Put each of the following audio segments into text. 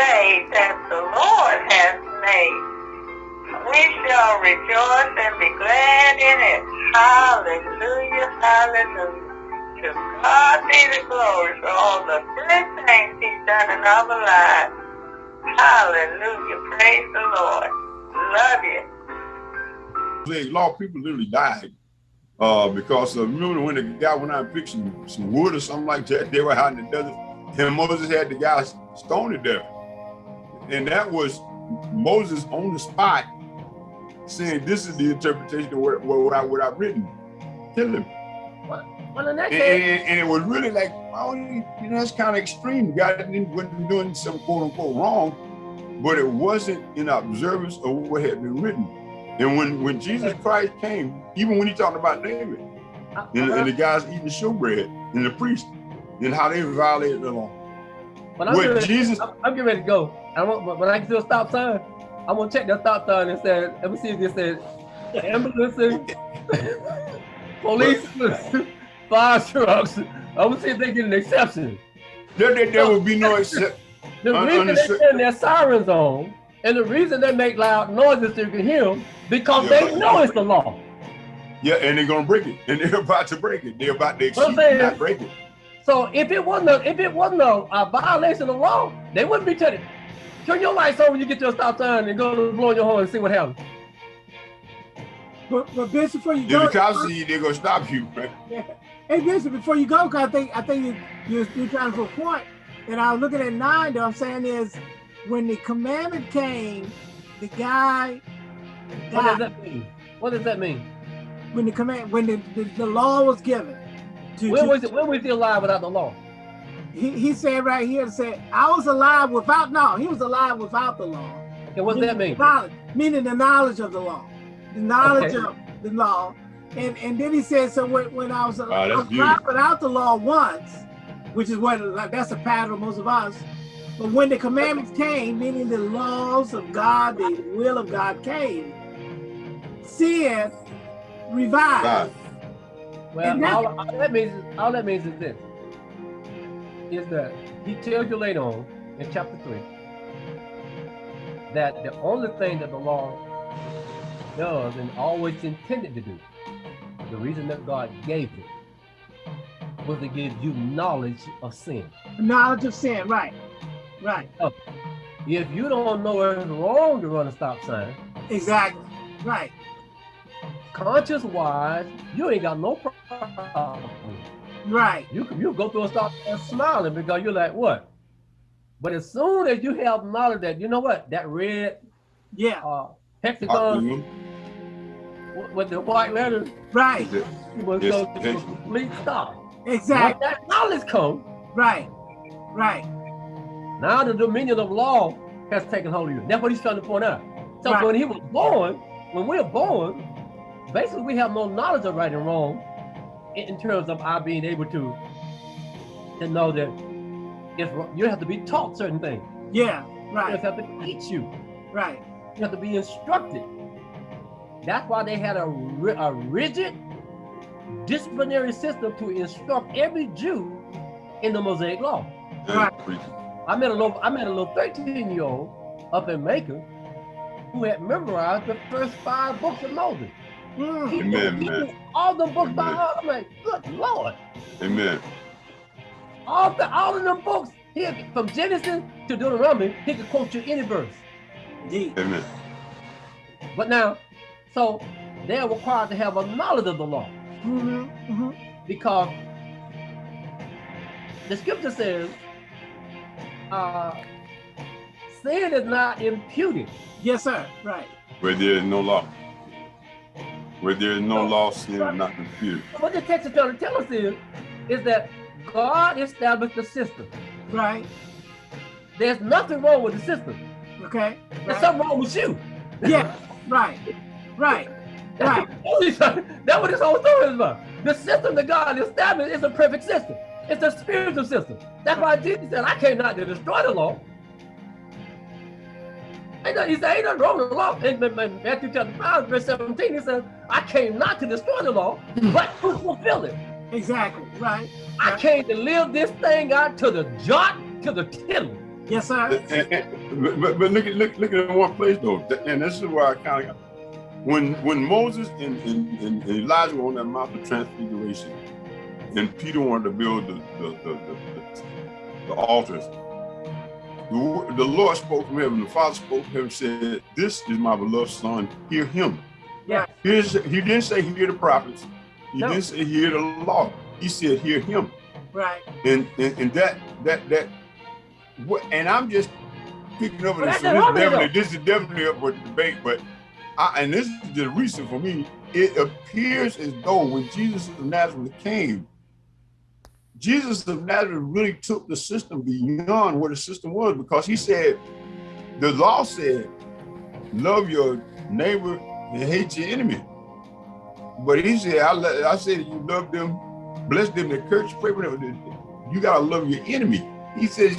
day that the Lord has made. We shall rejoice and be glad in it. Hallelujah, hallelujah. To God be the glory for all the good things he's done in our lives. Hallelujah, praise the Lord. Love you. A lot of people literally died uh, because uh, remember when the guy went out and picked some, some wood or something like that, they were out in the desert, and Moses had the guy stoned to death. And that was Moses on the spot saying, this is the interpretation of what, what, I, what I've written. Tell him. Well, in that and, case, and, and, it was really like, oh, you know, that's kind of extreme. God wasn't doing some quote unquote wrong, but it wasn't in observance of what had been written. And when, when Jesus Christ came, even when he talked about David, uh, and, and the guys eating showbread, and the priest, and how they violated the law. When I'm, getting Jesus- I'm, I'm getting ready to go. I want, when I get to a stop sign, I'm gonna check that stop sign and say, let me see if it says ambulances, police, fire trucks. I'm gonna see if they get an exception. There, there, there will be no exception. The Un- reason they understood. turn their sirens on, and the reason they make loud noises so you can hear them, because Yeah, they know it's the law. Yeah, and they're gonna break it, and they're about to break it. They're about to What I'm exceed, saying not break it. So if it wasn't a, if it wasn't a, a violation of law, they wouldn't be telling. Turn your lights on when you get to a stop sign and go to blow your horn and see what happens. But, but Bishop, before you If go, the cops see you, they're gonna stop you. Right? hey Bishop, before you go, cause I think I think you you're, you're trying to put a point. And I was looking at nine. Though I'm saying is when the commandment came, the guy What does that mean? What does that mean? When the command, when the, the, the law was given, to, When to- was it? When was he alive without the law? He, he said right here, said I was alive without no, he was alive without the law. And what does that mean? Knowledge, meaning the knowledge of the law, the knowledge Okay. of the law. And and then he said, so when, when I was, Wow, I was alive without the law once, which is what like, that's a pattern of most of us. But when the commandments came, meaning the laws of God, the will of God came, sin revived. Well, And that- all, all that means all that means is this: is that he tells you later on in chapter three that the only thing that the law does and always intended to do, the reason that God gave it, was to give you knowledge of sin. Knowledge of sin, right, right, If you don't know it's wrong to run a stop sign, exactly, right, conscious wise, you ain't got no problem. With it. right, You you go through a stop sign smiling because you're like, what? But as soon as you have knowledge that you know what that red yeah, uh, hexagon with- with the white letters right, was Yes, go to a complete stop. exactly, When that knowledge comes, right, right, now the dominion of law has taken hold of you. That's what he's trying to point out. So Right. when he was born, when we are born, basically we have no knowledge of right and wrong in, terms of our being able to to know that it's you have to be taught certain things. yeah, You right, just have to teach you. right, You have to be instructed. That's why they had a, a rigid disciplinary system to instruct every Jew in the Mosaic Law. Right. I met a little, I met a little 13 year old up in Macon who had memorized the first five books of Moses. Mm, He Amen, man. all the books by Amen. heart. I'm like, good Lord. Amen. All the all of them books, he from Genesis to Deuteronomy, he could quote you any verse. indeed, Amen. But now, so they're required to have a knowledge of the law hmm hmm because the scripture says, uh, sin is not imputed. yes, sir, right, Where there is no law. Where there is no law, sin is not computed. What the text is trying to tell us is, is that God established the system. right, There's nothing wrong with the system. okay, There's right, something wrong with you. yeah, right, right, right, That's what this whole story is about. The system that God established is a perfect system. It's a spiritual system. That's why Jesus said, I came not to destroy the law. Ain't no- He said, ain't nothing wrong with the law. In in- in Matthew chapter 5, verse 17, he says, I came not to destroy the law, mm. but to fulfill it. exactly, right, I came to live this thing out to the jot, to the tittle. Yes, sir. And- and- but, but, but look at look, look at one place though, and this is where I kind of when when Moses and, and, and Elijah were on that Mount of Transfiguration, and Peter wanted to build the the, the, the, the altars. The, wo- the Lord spoke from heaven. The Father spoke from heaven. and Said, "This is my beloved Son. Hear him." Yeah. Here's, he didn't say hear the prophets. He No. didn't say hear the law. He said hear him Right. and and, and that that that what and I'm just picking up on this. So this, argument, definitely, this is definitely up for debate, but I, and this is just recent for me. It appears as though when Jesus of Nazareth came, Jesus of Nazareth really took the system beyond what the system was because he said, the law said, love your neighbor and hate your enemy. But he said, I, I said, you love them, bless them, the curse, pray for them. You gotta love your enemy. He says,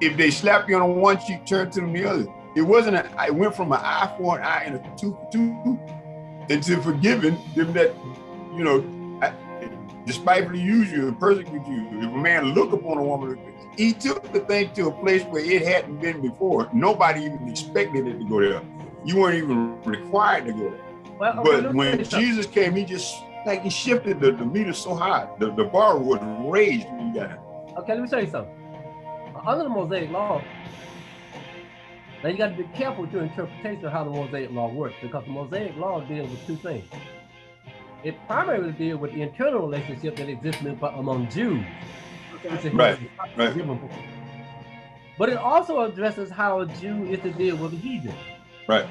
if they slap you on one cheek, turn to them the other. It wasn't, a, it went from an eye for an eye and a tooth for tooth into forgiving them that, you know, I- despitefully use you and persecute you. If a man look upon a woman, he took the thing to a place where it hadn't been before. Nobody even expected it to go there. You weren't even required to go there. Well, But me tell when you something. Jesus came, he just like he shifted the, the meter so high. The, the bar was raised when he got it. Okay, let me tell you something. Under the Mosaic Law, now you got to be careful with your interpretation of how the Mosaic Law works because the Mosaic Law deals with two things. It primarily deals with the internal relationship that exists among Jews. Okay. Right, right. But it also addresses how a Jew is to deal with a heathen. Right.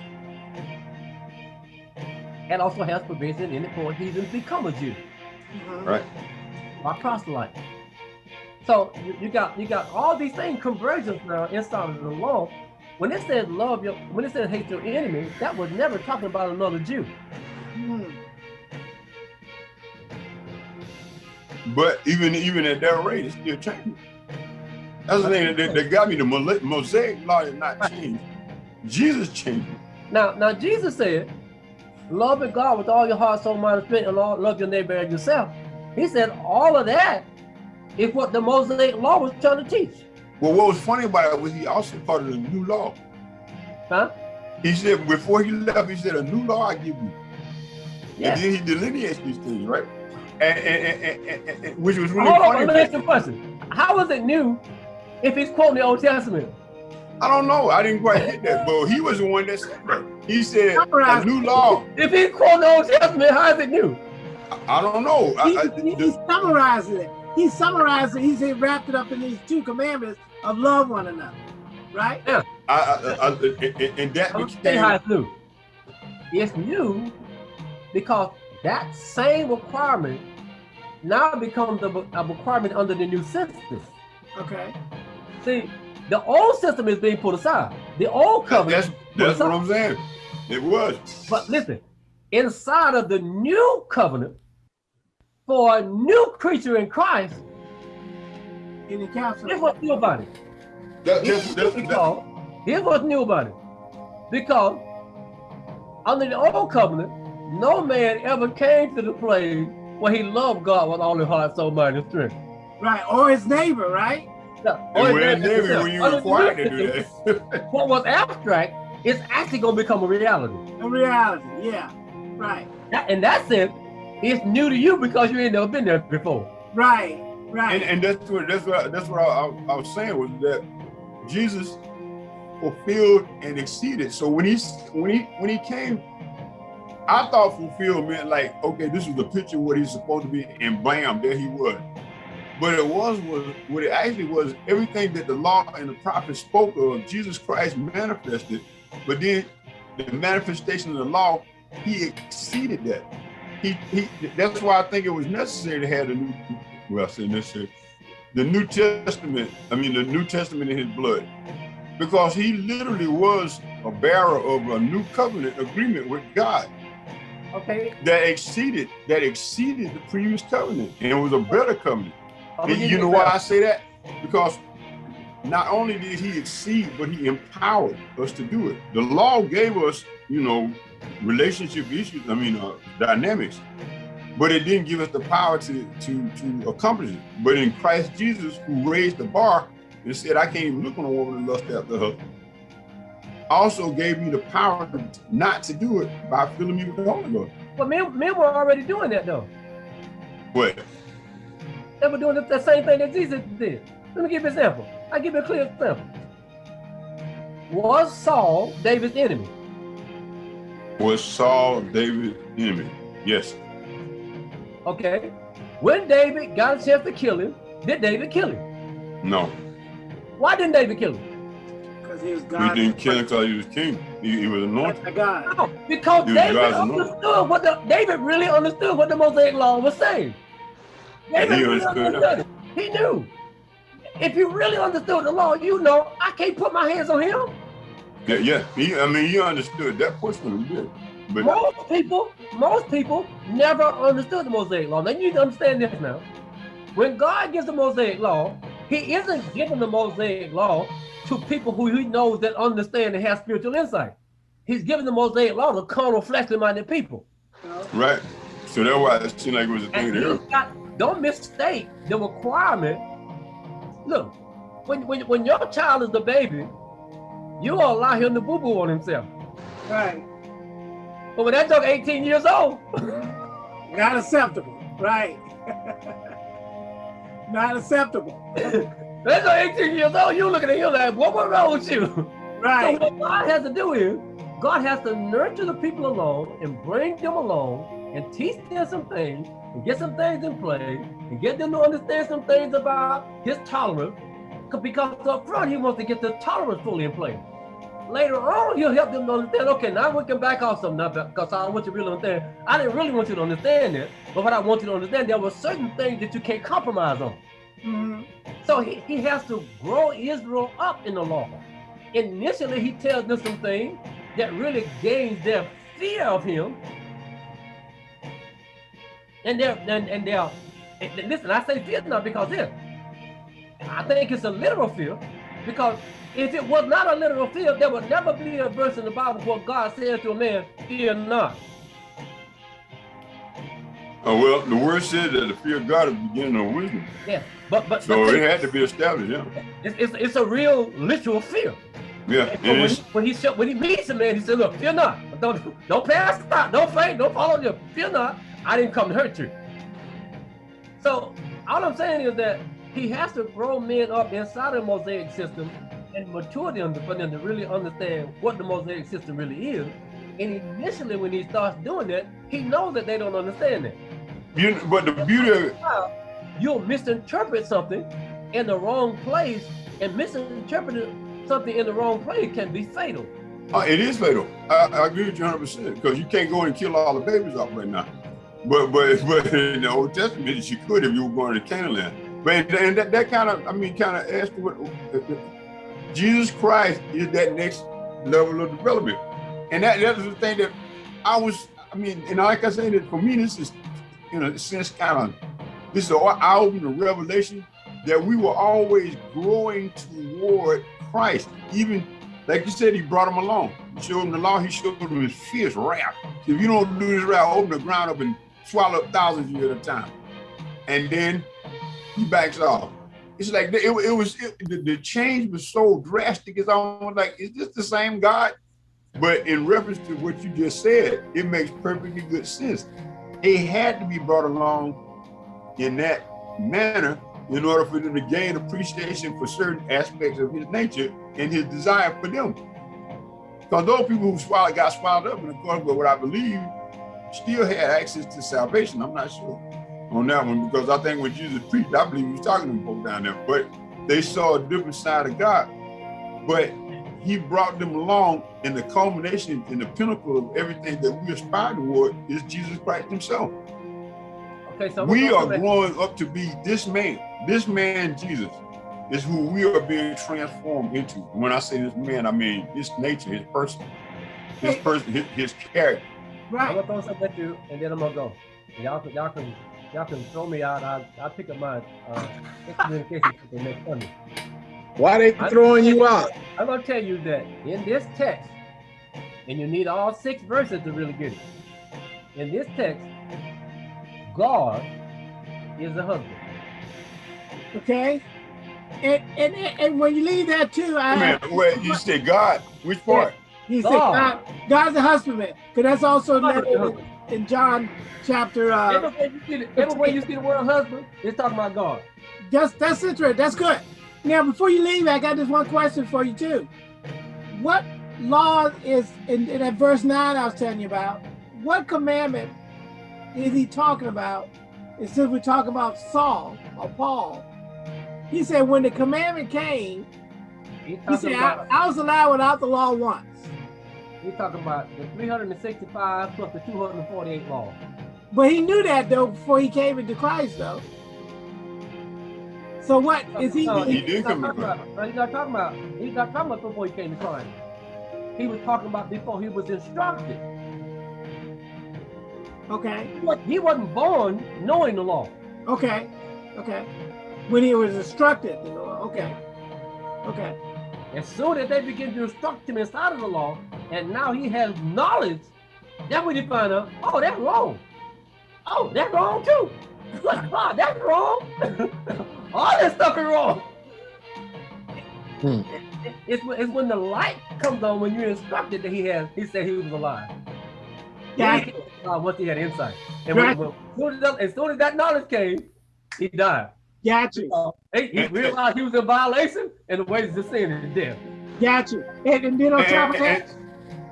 And also has provision in it for heathens become a Jew. Mhm. Right. by proselyte. So you, you got you got all these things convergence now inside of the law. When it says love your when it says hate your enemy, that was never talking about another Jew. Mhm. But even even at that rate, it's still changing. That's the thing that, that got me. The Mosaic law did not change. Jesus changed it. Now now Jesus said, love God with all your heart, soul, mind, and strength, and all, love your neighbor as yourself. He said all of that is what the Mosaic law was trying to teach. Well, what was funny about it was he also part of the new law. Huh? He said before he left, he said, "A new law I give you." Yeah. And then he delineates these things, right? And, and, and, and, which was really Hold on, funny. let me ask you a question. How is it new if he's quoting the Old Testament? I don't know. I didn't quite get that, but he was the one that said that. He said a new law. If he's quoting the Old Testament, how is it new? I don't know. I, He, I, he, he summarized it. He summarized it. He said wrapped it up in these two commandments of love one another. Right? I, I, I, and, and that I'm gonna became how it's new. It's new because that same requirement now becomes a, a requirement under the new system. Okay. See, the old system is being put aside. The old covenant. that's that's what I'm saying. It was. But listen, inside of the new covenant, for a new creature in Christ, In the council. here's what's new about it. That, Here's that's, that's, that, because, here's what's new about it. Because under the old covenant, no man ever came to the place where he loved God with all his heart, soul, mind, and strength. Right. Or his neighbor, right? Now, and or we're his in neighbor Navy when you're required to do that. What was abstract is actually going to become a reality. A reality. Yeah. Right. That, in that sense, it's new to you because you ain't never been there before. Right. Right. and, and that's what that's what that's what I, I, I was saying was that Jesus fulfilled and exceeded. So when he when he when he came, I thought fulfilled meant like okay, this was the picture of what he's supposed to be, and bam, there he was. But it was was what it actually was everything that the law and the prophets spoke of. Jesus Christ manifested, but then the manifestation of the law, he exceeded that. He, he that's why I think it was necessary to have the new well I say necessary the New Testament, I mean the New Testament in his blood. Because he literally was a bearer of a new covenant agreement with God Okay? that exceeded that exceeded the previous covenant and it was a better covenant. And you know why I say that? Because not only did he exceed, but he empowered us to do it. The law gave us, you know, relationship issues, I mean, uh, dynamics, but it didn't give us the power to, to, to accomplish it. But in Christ Jesus, who raised the bar, and said, I can't even look on a woman and lust after her. Also gave me the power not to do it by filling me with the Holy Ghost. But men, men were already doing that though. What? They were doing the, the same thing that Jesus did. Let me give you an example. I give you a clear example. Was Saul David's enemy? Was Saul David's enemy? Yes. Okay. When David got a chance to kill him, did David kill him? No. Why didn't David kill him? Because he was God. He didn't kill him because he was king. He, he was anointed. By God. No, because David understood what the David really understood what the Mosaic law was saying. And he understood it. He knew. If you really understood the law, you know I can't put my hands on him. Yeah, yeah. He, I mean, he understood that portion. He did. But Most people, most people never understood the Mosaic law. Now you need to understand this now. When God gives the Mosaic law, he isn't giving the Mosaic law to people who he knows that understand and have spiritual insight. He's giving the Mosaic law to carnal, fleshly minded people. Right. So that's why it seemed like it was a thing And there. Don't mistake the requirement. Look, when, when, when your child is the baby, you will allow him to boo-boo on himself. Right. But when that dog 18 years old, Not acceptable. Right. Not acceptable. that dog 18 years old, you looking at him like, what went wrong with you? Right. So what God has to do is, God has to nurture the people along and bring them along and teach them some things and get some things in place and get them to understand some things about his tolerance Because up front, he wants to get the tolerance fully in place. Later on, he'll help them to understand, okay, now we can back off some now because I want you to really understand. I didn't really want you to understand it, but what I want you to understand, there were certain things that you can't compromise on. Mhm. So he, he has to grow Israel up in the law. Initially, he tells them some things that really gains their fear of him. And they're and, and they're and listen, I say fear not because this. I think it's a literal fear, because if it was not a literal fear, there would never be a verse in the Bible where God says to a man, fear not. Oh, well, the word said that the fear of God is the beginning of wisdom. Yeah. But but, So but it had to be established, yeah. it's, it's, it's a real literal fear. Yeah. When, he, when he when he meets a man, he said, "Look, fear not. Don't don't pass out. Don't faint. Don't follow you. Fear not. I didn't come to hurt you." So all I'm saying is that he has to grow men up inside of the Mosaic system and mature them for them to really understand what the Mosaic system really is. And initially, when he starts doing that, he knows that they don't understand it. you, but the beauty of it, You'll misinterpret something in the wrong place, and misinterpreting something in the wrong place can be fatal. uh, it is fatal. I, I agree with you 100% because you can't go and kill all the babies off right now. But but but in the Old Testament, you could if you were going to Canaan. But and that, that kind of, I mean, kind of asked what Jesus Christ is that next level of development. And that, that was the thing that I was, I mean, and like I said, for me, this is, in a sense, kind of, this is an eye-opening revelation that we were always growing toward Christ. Even, like you said, he brought him along. He showed him the law, he showed him his fierce wrath. If you don't do this right, open the ground up and swallow up thousands of you at a time. And then he backs off. It's like it, it was it, the, the change was so drastic. It's almost like is this the same God? But in reference to what you just said, it makes perfectly good sense. It had to be brought along in that manner in order for them to gain appreciation for certain aspects of his nature and his desire for them. Because those people who swallowed, got swallowed up in accordance with what I believe still had access to salvation. I'm not sure on that one because I think when Jesus preached, I believe he was talking to them folk down there, but they saw a different side of God. But he brought them along and the culmination and the pinnacle of everything that we aspire toward is Jesus Christ himself. Okay, so We are gonna come back- growing up to be this man. This man, Jesus, is who we are being transformed into. When I say this man, I mean his nature, his person, his person, his, his character. I'm Right. gonna throw something at you, and then I'm gonna go. Y'all can, y'all can, y'all can throw me out. I, I'll pick up my uh, communication for next Sunday. Why they throwing you out? I'm gonna tell you that in this text, and you need all six verses to really get it. In this text, God is a husband. Okay. And, and, and when you leave that too, I Man, wait, you said God. Which part? He said God. God, God's the husbandman. Because that's also God is the noted in, in John chapter uh Everywhere you see the, everywhere you see the word husband, it's talking about God. that's that's interesting. That's good. Now before you leave, I got this one question for you too. What law is in, in that verse 9 I was telling you about? What commandment is he talking about? And since we're talking about Saul or Paul, he said when the commandment came, he talking said, I, I was allowed without the law once. He's talking about the 365 plus the 248 law. But he knew that though before he came into Christ though. So what is he? No, He he's did not come to talking about- He's not talking about. He's not talking about before he came to Christ. He was talking about before he was instructed. Okay, He He wasn't born knowing the law. okay, okay. When he was instructed, you know, okay, okay, As soon as they begin to instruct him inside of the law, and now he has knowledge, that's when he find out, oh, that's wrong. Oh, that's wrong too. Look, ah, that's wrong. All this stuff is wrong. Hmm. It- It's, when- it's when the light comes on when you're instructed that he has. He said he was alive. yeah, Then he came alive once he had insight. And when, Right. when- as, soon as, that, as soon as that knowledge came, he died. Got you, He, he realized he was in violation, and the wages of sin is death. got you. And, and then on top of that,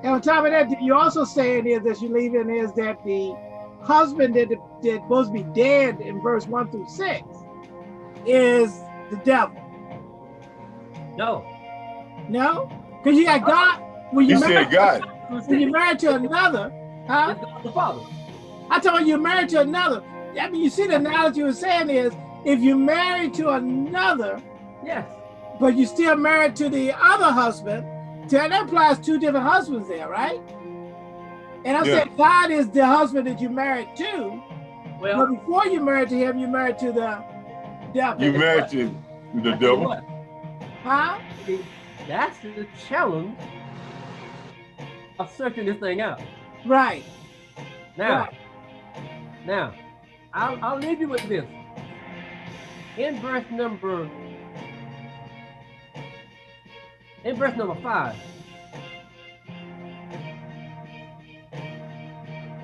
and on top of that, you also saying is that you're leaving is that the husband that that supposed to be dead in verse one through six is the devil. No. No, because you got uh-huh. God. When He you said married, God. when you're married to another, huh? The Father. I told you you're married to another. I mean, you see the analogy you were saying is if you're married to another, Yes. but you're still married to the other husband, so that implies two different husbands there, right? And I Yeah. said God is the husband that you're married to, Well, but before you're married to him, you're married to the devil. You married to the I devil. what, Huh? That's the challenge of searching this thing out. Right. Now, Right. now, I'll, I'll leave you with this. In verse number, in verse number five,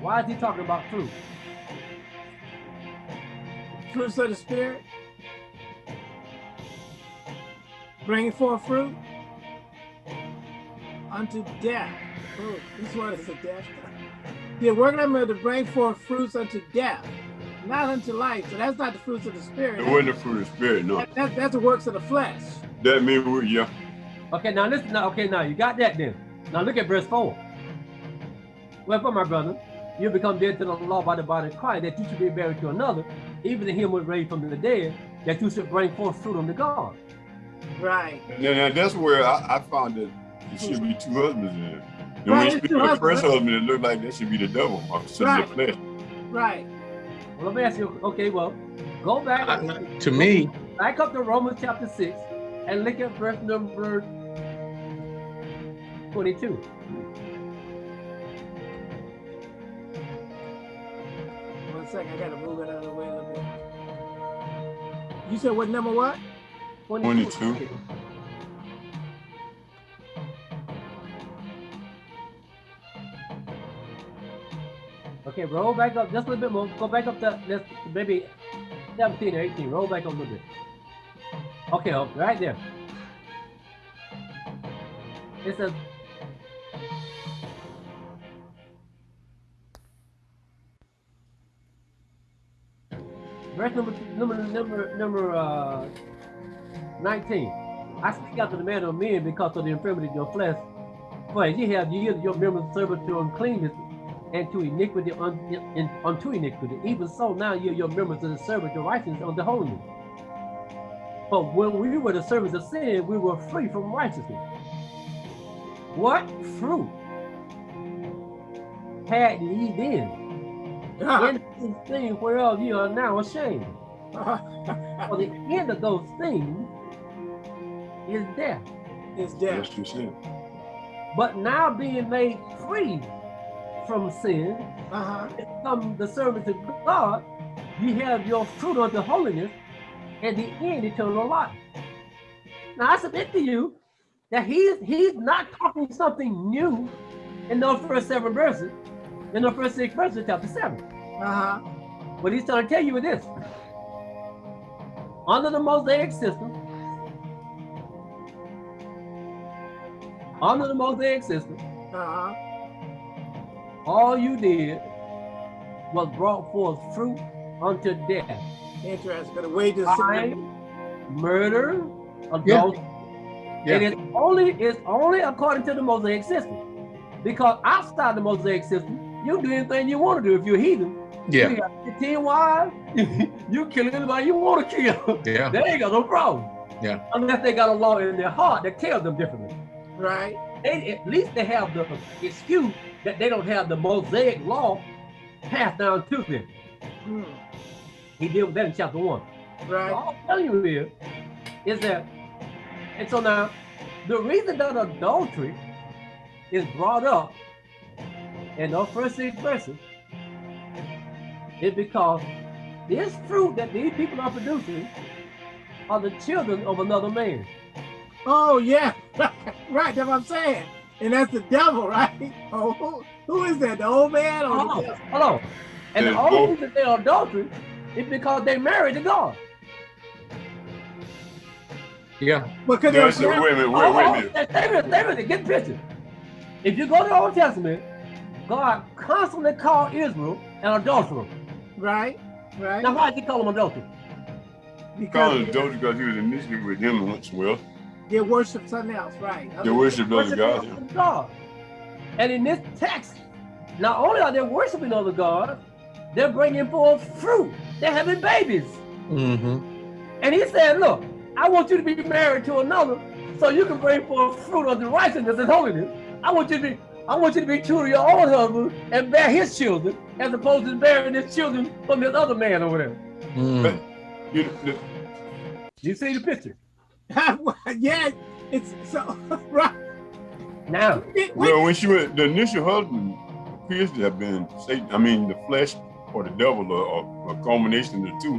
why is he talking about fruit? Fruits of the spirit. Bringing forth fruit unto death. Oh, this one is a death. Working them to bring forth fruits unto death, not unto life. So that's not the fruits of the spirit. It wasn't the fruit of the spirit, no. That, that- that's the works of the flesh. That means we, yeah. Okay, now listen. Now, okay, now you got that then. Now look at verse four. Wherefore, my brother, you become dead to the law by the body of Christ, that you should be buried to another, even to him was raised from the dead, that you should bring forth fruit unto God. Right. And then that's where I, I found that it should be two husbands in it. And Right, when you speak two of the first husbands. husband, it looked like that should be the devil, or son Right. of the flesh. Right. Well, let me ask you. Okay, well, go back, I- To me, back up to Romans chapter six, and look at verse number twenty-two. One second, I gotta move it out of the way a little bit. You said what number what? 22. Okay, roll back up just a little bit more. Go back up to let's maybe 17 or 18. Roll back up a little bit. Okay, oh, right there. It's a verse number number number number uh 19. I speak out to the man of men because of the infirmity of your flesh. For as ye have yielded your members servant to uncleanness and to iniquity un, in, unto iniquity. Even so now you're your members are the servant of righteousness unto holiness. But when we were the servants of sin, we were free from righteousness. What fruit had ye then? Ah. In these things whereof you are now ashamed. For the end of those things is death. Is death. That's what you said. But now being made free from sin, Uh-huh. become the servants of God, you have your fruit of the holiness, and the end eternal life. now I submit to you that he's he's not talking something new in those first seven verses, in the first six verses of chapter seven. Uh-huh. What he's trying to tell you is this. Under the Mosaic system, under the Mosaic system, Uh-huh. All you did was brought forth fruit unto death. Interesting. Because the wages of sin. Crime, murder, adultery. Yeah. And it's only it's only according to the Mosaic system. Because outside the Mosaic system, you do anything you want to do if you're a heathen. Yeah. You got 15 wives, you kill anybody you want to kill. Yeah. They ain't got no problem. Yeah. Unless they got a law in their heart that tells them differently. Right. They, at least they have the excuse that they don't have the Mosaic law passed down to them. Hmm. He dealt with that in chapter one. Right. All I'm telling you is, is that, and so now, the reason that adultery is brought up in those first six verses is because this fruit that these people are producing are the children of another man. Oh yeah. right. That's what I'm saying. And that's the devil, right? Oh, who, who is that? The old man or Hold the on, devil? hold on. And the There's only both. reason they're adultery is because they married to God. Yeah. Because No, they're so wait a minute, wait, Oh, wait a minute. Stay stay with it, stay with it, get the picture. If you go to the Old Testament, God constantly called Israel an adulterer. right. Right. Now, why did he call them adulterers? Call him Because adultery because he was initially with him once well. They worship something else, right? They worship other Worshiping gods. God. And in this text, not only are they worshiping other gods, they're bringing forth fruit. They're having babies. Mm-hmm. And he said, look, I want you to be married to another so you can bring forth fruit of the righteousness and holiness. I want you to be, I want you to be true to your own husband and bear his children as opposed to bearing his children from this other man over there. Mm. You, the, You see the picture? yeah. It's so right. Now, It- well, when she went, the initial husband appears to have been Satan. I mean, the flesh or the devil, or, or a culmination of the two.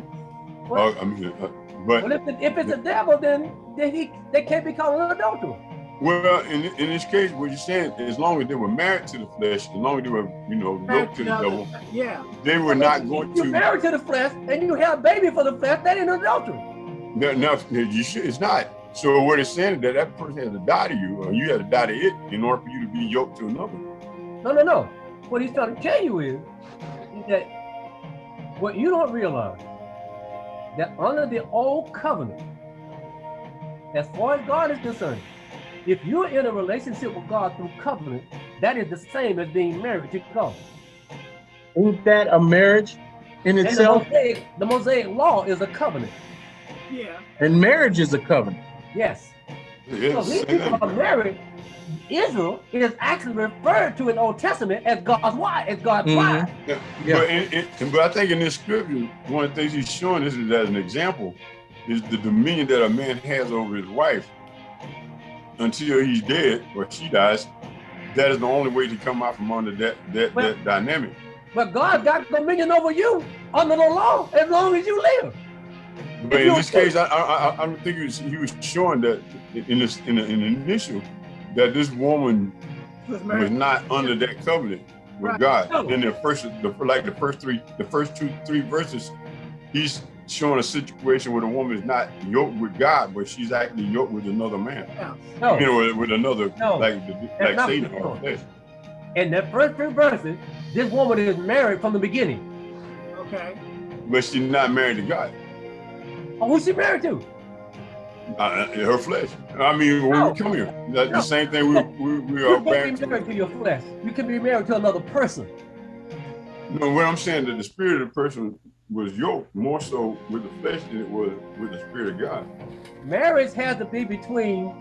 What? Uh, I mean, uh, but well, if, it, if it's a devil, then, then he they can't be called an adulterer. well, in in this case, what you're saying, as long as they were married to the flesh, as long as they were, you know, yoked to the devil, Yeah. they were not going You're to. married to the flesh and you have a baby for the flesh, that ain't adultery. No, no, you should, it's not. So what it's saying is that that person has to die to you, or you have to die to it in order for you to be yoked to another. No, no, no. What he's trying to tell you is, is that what you don't realize that under the old covenant, as far as God is concerned, if you're in a relationship with God through covenant, that is the same as being married to God. Ain't that a marriage in And the itself? Mosaic, the Mosaic law is a covenant. Yeah. And marriage is a covenant. Yes. So Yes. these people are married. Israel is actually referred to in the Old Testament as God's wife, as God's Mhm. wife. Yeah. Yeah. But, in, in, but I think in this scripture, one of the things he's showing us is as an example, is the dominion that a man has over his wife until he's dead or she dies. That is the only way to come out from under that that, Well- that dynamic. But God got dominion over you under the law as long as you live. But If in this case, I, I, I- I don't think he was, he was showing that in this in the, in the initial that this woman Was was not under that covenant with Right. God. No. In the first, the, like the first three, the first two, three verses, he's showing a situation where the woman is not yoked with God, but she's actually yoked with another man. No. You know, with, with another, No. like the, like Satan what or flesh. In the first three verses, this woman is married from the beginning. Okay. But she's not married to God. Oh, who's she married to? Uh, her flesh. I mean, when No. we come here, that's No. the same thing. We we, we You are married be married to. to your flesh. You can be married to another person. No, what I'm saying that the spirit of the person was yoked more so with the flesh than it was with the spirit of God. Marriage has to be between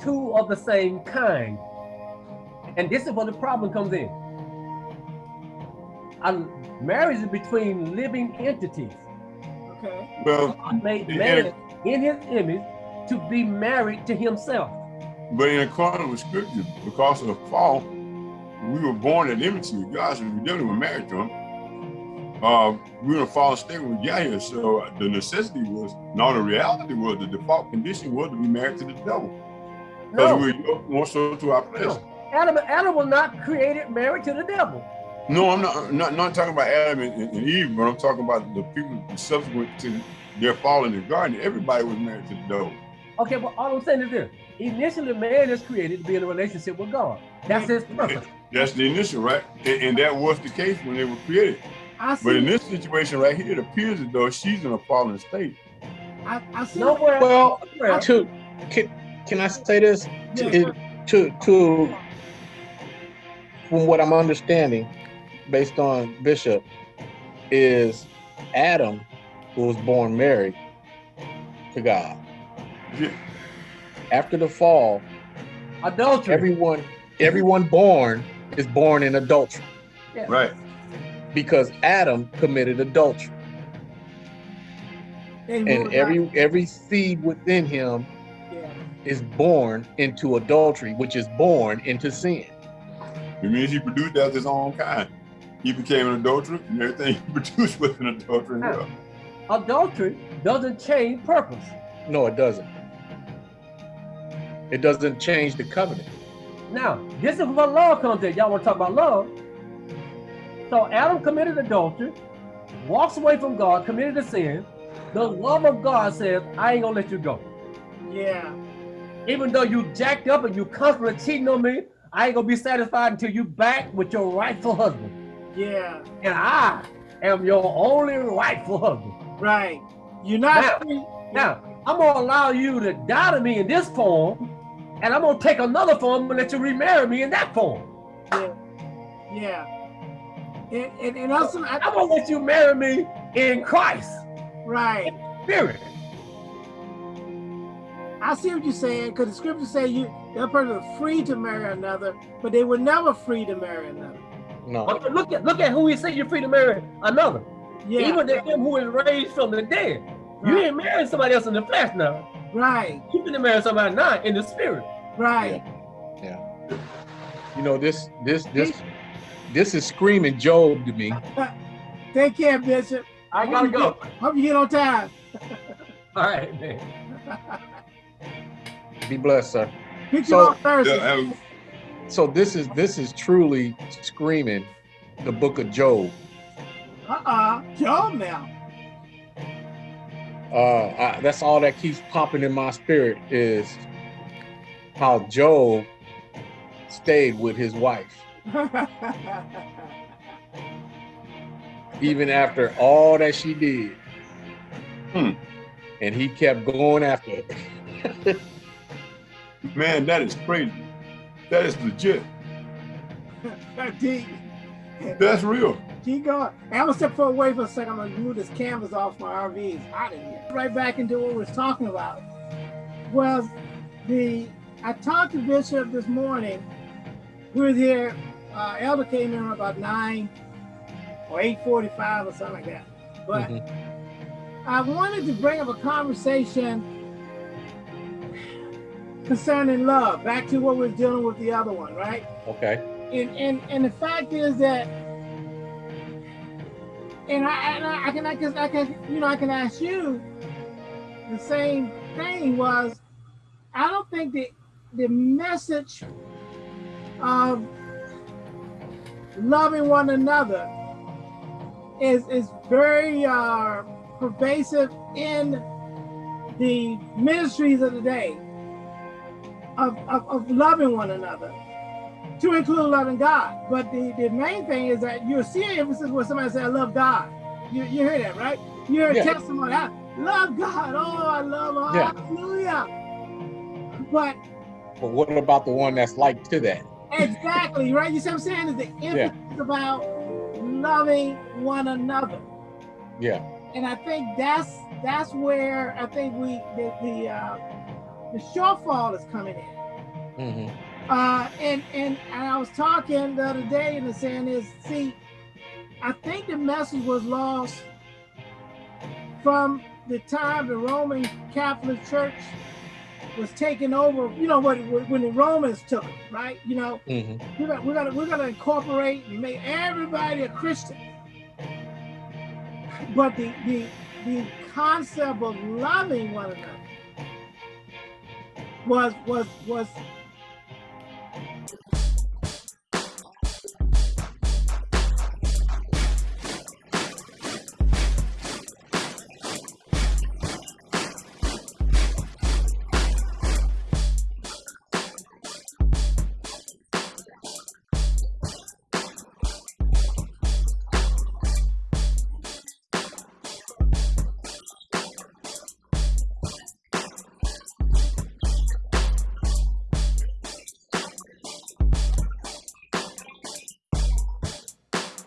two of the same kind. And this is where the problem comes in. Um, marriage is between living entities. Well, God made man in his image to be married to himself. But in accordance with scripture, because of the fall, we were born in enmity with God, so we definitely were married to him. uh, we were in a fallen state when we got here. So the necessity was, no, the reality was the default condition was to be married to the devil. Because No, we were more so to our flesh. no. Adam, Adam was not created married to the devil. No, I'm not, not not talking about Adam and, and Eve, but I'm talking about the people subsequent to their fall in the garden. Everybody was married to the devil. Okay, but all I'm saying is this. Initially, man is created to be in a relationship with God. That's his purpose. That's the initial, right? And, and that was the case when they were created. I see. But in this situation right here, it appears as though she's in a fallen state. I, I see. Nowhere. Well, nowhere. to can, can I say this? Yeah. It- to to from what I'm understanding, based on Bishop, is Adam who was born married to God. Yeah. After the fall, adultery. everyone everyone born is born in adultery Right. because Adam committed adultery. And, And every every seed within him yeah. is born into adultery, which is born into sin. It means he produced after his own kind. He became an adulterer, and everything he produced was an adulterer as oh. well. adultery doesn't change purpose. No, it doesn't. It doesn't change the covenant. Now, this is where love comes in. Y'all want to talk about love? So Adam committed adultery, walks away from God, committed a sin. The love of God says, I ain't gonna let you go. Yeah. Even though you jacked up and you constantly cheating on me, I ain't gonna be satisfied until you back with your rightful husband. Yeah. And I am your only rightful husband. Right. You're not Now- free. Now, I'm gonna allow you to die to me in this form, and I'm gonna take another form and let you remarry me in that form. Yeah. Yeah. And, and, and also, I, I'm gonna let you marry me in Christ, right. spirit. I see what you're saying because the scriptures say you that person is free to marry another, but they were never free to marry another. No. Okay, look at look at who he said you're free to marry another. Yeah. Even the him who is raised from the dead. You ain't marrying somebody else in the flesh now. right. You finna marry somebody now in the spirit. Right. Yeah. You know this this this this is screaming Job to me. Take care, Bishop. I gotta go. Hope you get on time. All right, man. Be blessed, sir. Pick So- you on Thursday. Yeah, and So this is this is truly screaming the book of Job. Uh-uh. Job now. Uh, I, that's all that keeps popping in my spirit is how Job stayed with his wife even after all that she did. Hmm. And he kept going after it. man, that is crazy. That is legit. keep, That's real. keep going. Hey, I'm gonna step forward away for a second. I'm gonna move this canvas off my RV. It's hot in here. Right back into what we was talking about. Was the I talked to Bishop this morning. We was here. Uh, Elder came in about nine or eight forty-five or something like that. But Mhm. I wanted to bring up a conversation concerning love. Back to what we we're dealing with the other one, right? Okay. and and and the fact is that and I and I, I can I can I can you know I can ask you the same thing was I don't think the the message of loving one another is is very uh, pervasive in the ministries of the day of, of, of loving one another to include loving God. But the, the main thing is that you're seeing emphasis where somebody say, I love God. You, you hear that, right? You hear a Yeah. testimony, I love God. Oh, I love God. Yeah. Hallelujah. But But what about the one that's like to that? exactly, right? You see what I'm saying? Is the emphasis about loving one another. Yeah. And I think that's that's where I think we the the uh, the shortfall is coming in. hmm Uh, and, and and I was talking the other day, and the saying is, see, I think the message was lost from the time the Roman Catholic Church was taken over. You know what? When the Romans took it, right? You know, hmm we're gonna we're gonna we're gonna incorporate and make everybody a Christian. but the the the concept of loving one another was was was